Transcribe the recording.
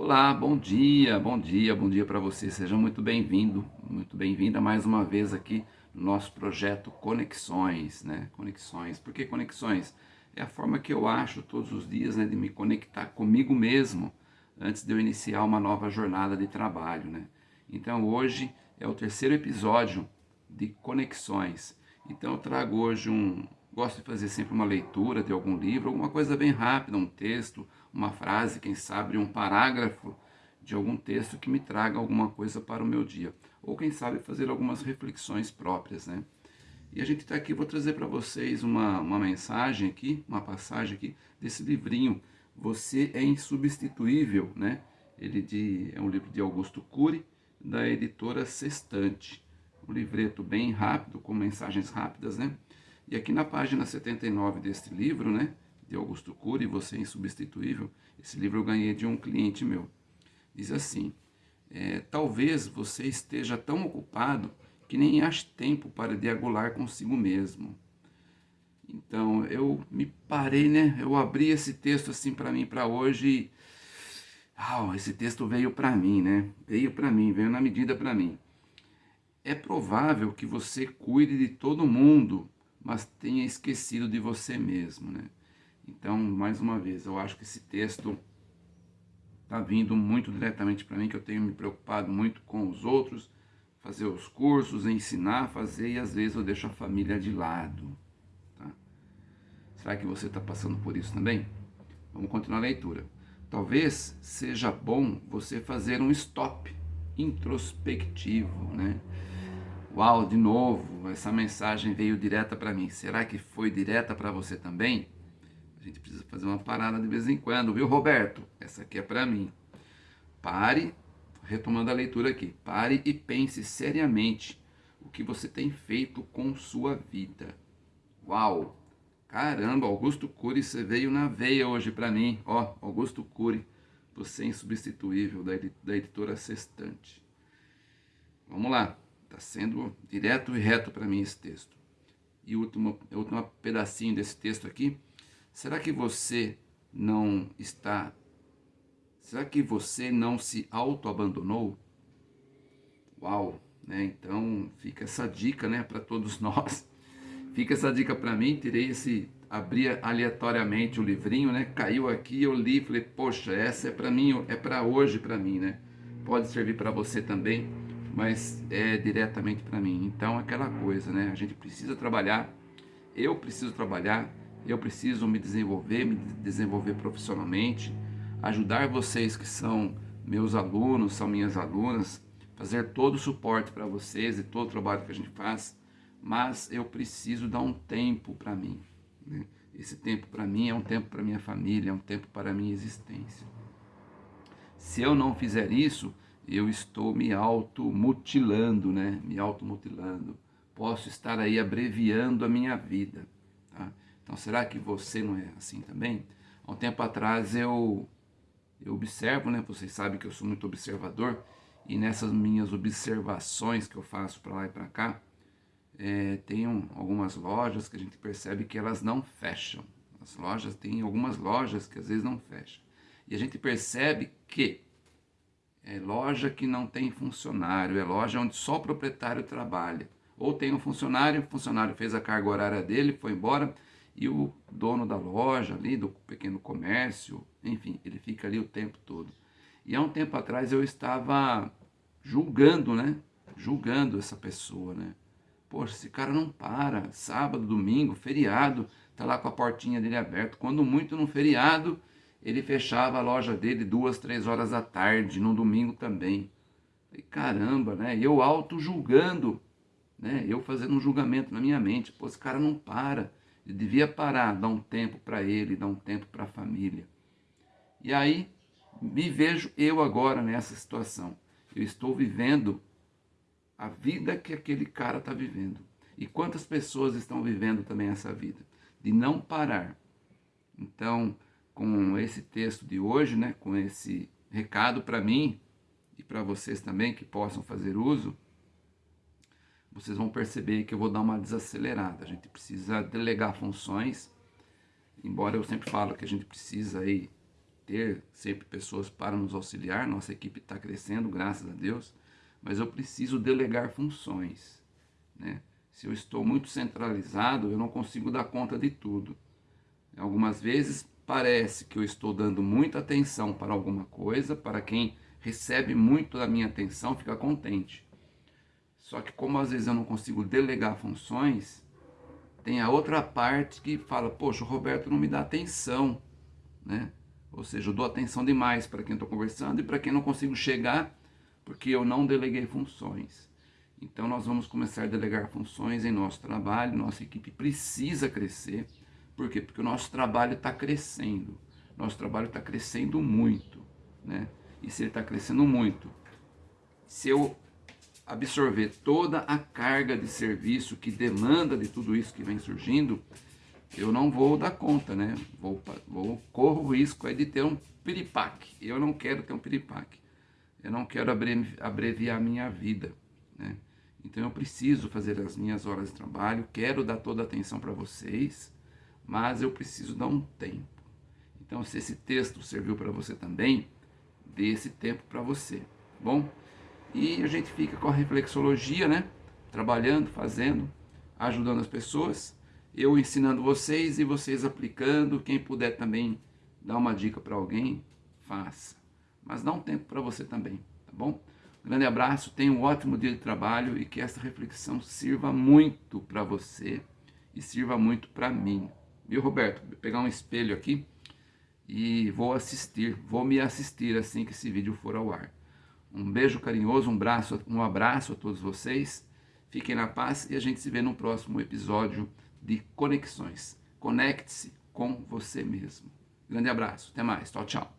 Olá, bom dia, bom dia, bom dia para você. Seja muito bem-vindo, muito bem-vinda mais uma vez aqui no nosso projeto Conexões, né? Conexões. Por que conexões? É a forma que eu acho todos os dias, né, de me conectar comigo mesmo antes de eu iniciar uma nova jornada de trabalho, né? Então hoje é o terceiro episódio de Conexões. Então eu trago hoje um, gosto de fazer sempre uma leitura de algum livro, alguma coisa bem rápida, um texto, uma frase, quem sabe um parágrafo de algum texto que me traga alguma coisa para o meu dia. Ou quem sabe fazer algumas reflexões próprias, né? E a gente está aqui, vou trazer para vocês uma, uma mensagem aqui, uma passagem aqui desse livrinho, Você é Insubstituível, né? Ele de, é um livro de Augusto Cury, da editora Sextante. Um livreto bem rápido, com mensagens rápidas, né? E aqui na página 79 deste livro, né? De Augusto Cury, Você é Insubstituível, esse livro eu ganhei de um cliente meu. Diz assim, é, talvez você esteja tão ocupado que nem ache tempo para diagular consigo mesmo. Então, eu me parei, né? Eu abri esse texto assim para mim para hoje e... Ah, esse texto veio para mim, né? Veio para mim, veio na medida para mim. É provável que você cuide de todo mundo, mas tenha esquecido de você mesmo, né? Então, mais uma vez, eu acho que esse texto está vindo muito diretamente para mim, que eu tenho me preocupado muito com os outros, fazer os cursos, ensinar, fazer, e às vezes eu deixo a família de lado. Tá? Será que você está passando por isso também? Vamos continuar a leitura. Talvez seja bom você fazer um stop introspectivo, né? Uau, de novo, essa mensagem veio direta para mim. Será que foi direta para você também? Gente precisa fazer uma parada de vez em quando, viu, Roberto? Essa aqui é para mim. Pare, retomando a leitura aqui, pare e pense seriamente o que você tem feito com sua vida. Uau! Caramba, Augusto Cury, você veio na veia hoje para mim. Ó, Augusto Cury, você é insubstituível, da, da editora Sextante. Vamos lá, está sendo direto e reto para mim esse texto. E o último, o último pedacinho desse texto aqui Será que você não está... Será que você não se auto-abandonou? Uau! Né? Então fica essa dica né, para todos nós. Fica essa dica para mim, tirei esse... Abri aleatoriamente o livrinho, né? Caiu aqui, eu li, falei, poxa, essa é para mim, é para hoje para mim, né? Pode servir para você também, mas é diretamente para mim. Então, aquela coisa, né? A gente precisa trabalhar, eu preciso trabalhar, eu preciso me desenvolver, me desenvolver profissionalmente, ajudar vocês que são meus alunos, são minhas alunas, fazer todo o suporte para vocês e todo o trabalho que a gente faz, mas eu preciso dar um tempo para mim. Né? Esse tempo para mim é um tempo para minha família, é um tempo para a minha existência. Se eu não fizer isso, eu estou me automutilando, né? Me automutilando. Posso estar aí abreviando a minha vida. Tá? Então, será que você não é assim também? Há um tempo atrás eu, eu observo, né? Vocês sabem que eu sou muito observador e nessas minhas observações que eu faço para lá e para cá, é, tem um, algumas lojas que a gente percebe que elas não fecham. As lojas, tem algumas lojas que às vezes não fecham. E a gente percebe que é loja que não tem funcionário, é loja onde só o proprietário trabalha. Ou tem um funcionário, o funcionário fez a carga horária dele, foi embora, e o dono da loja ali, do pequeno comércio, enfim, ele fica ali o tempo todo. E há um tempo atrás eu estava julgando, né? Julgando essa pessoa, né? Poxa, esse cara não para, sábado, domingo, feriado, tá lá com a portinha dele aberta. Quando muito no feriado, ele fechava a loja dele duas, três horas da tarde, no domingo também. E caramba, né? Eu auto-julgando, né? Eu fazendo um julgamento na minha mente. Pô, esse cara não para. Eu devia parar, dar um tempo para ele, dar um tempo para a família. E aí me vejo eu agora nessa situação. Eu estou vivendo a vida que aquele cara está vivendo. E quantas pessoas estão vivendo também essa vida? De não parar. Então, com esse texto de hoje, né, com esse recado para mim e para vocês também que possam fazer uso, vocês vão perceber que eu vou dar uma desacelerada. A gente precisa delegar funções, embora eu sempre falo que a gente precisa aí ter sempre pessoas para nos auxiliar, nossa equipe está crescendo, graças a Deus, mas eu preciso delegar funções. Né? Se eu estou muito centralizado, eu não consigo dar conta de tudo. Algumas vezes parece que eu estou dando muita atenção para alguma coisa, para quem recebe muito da minha atenção fica contente. Só que como às vezes eu não consigo delegar funções, tem a outra parte que fala, poxa, o Roberto não me dá atenção, né? Ou seja, eu dou atenção demais para quem estou conversando e para quem não consigo chegar porque eu não deleguei funções. Então nós vamos começar a delegar funções em nosso trabalho, nossa equipe precisa crescer. Por quê? Porque o nosso trabalho está crescendo. Nosso trabalho está crescendo muito, né? E se ele está crescendo muito, se eu absorver toda a carga de serviço que demanda de tudo isso que vem surgindo, eu não vou dar conta, né? Vou, vou corro o risco aí de ter um piripaque. Eu não quero ter um piripaque. Eu não quero abreviar a minha vida, né? Então eu preciso fazer as minhas horas de trabalho, quero dar toda a atenção para vocês, mas eu preciso dar um tempo. Então se esse texto serviu para você também, dê esse tempo para você, tá bom? E a gente fica com a reflexologia, né? Trabalhando, fazendo, ajudando as pessoas. Eu ensinando vocês e vocês aplicando. Quem puder também dar uma dica para alguém, faça. Mas dá um tempo para você também, tá bom? grande abraço, tenha um ótimo dia de trabalho e que essa reflexão sirva muito para você e sirva muito para mim. Viu, Roberto? Vou pegar um espelho aqui e vou assistir, vou me assistir assim que esse vídeo for ao ar. Um beijo carinhoso, um, braço, um abraço a todos vocês. Fiquem na paz e a gente se vê no próximo episódio de Conexões. Conecte-se com você mesmo. Grande abraço, até mais, tchau, tchau.